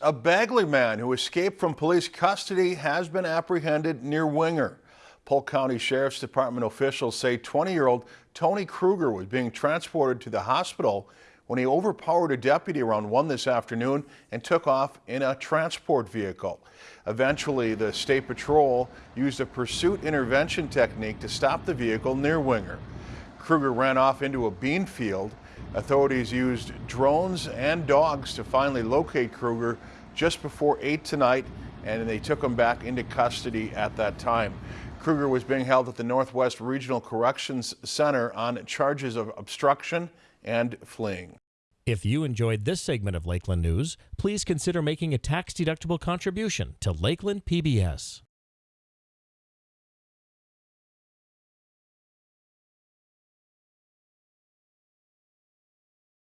A Bagley man who escaped from police custody has been apprehended near Winger. Polk County Sheriff's Department officials say 20-year-old Tony Kruger was being transported to the hospital when he overpowered a deputy around 1 this afternoon and took off in a transport vehicle. Eventually, the State Patrol used a pursuit intervention technique to stop the vehicle near Winger. Kruger ran off into a bean field. Authorities used drones and dogs to finally locate Kruger just before 8 tonight, and they took him back into custody at that time. Kruger was being held at the Northwest Regional Corrections Center on charges of obstruction and fleeing. If you enjoyed this segment of Lakeland News, please consider making a tax-deductible contribution to Lakeland PBS.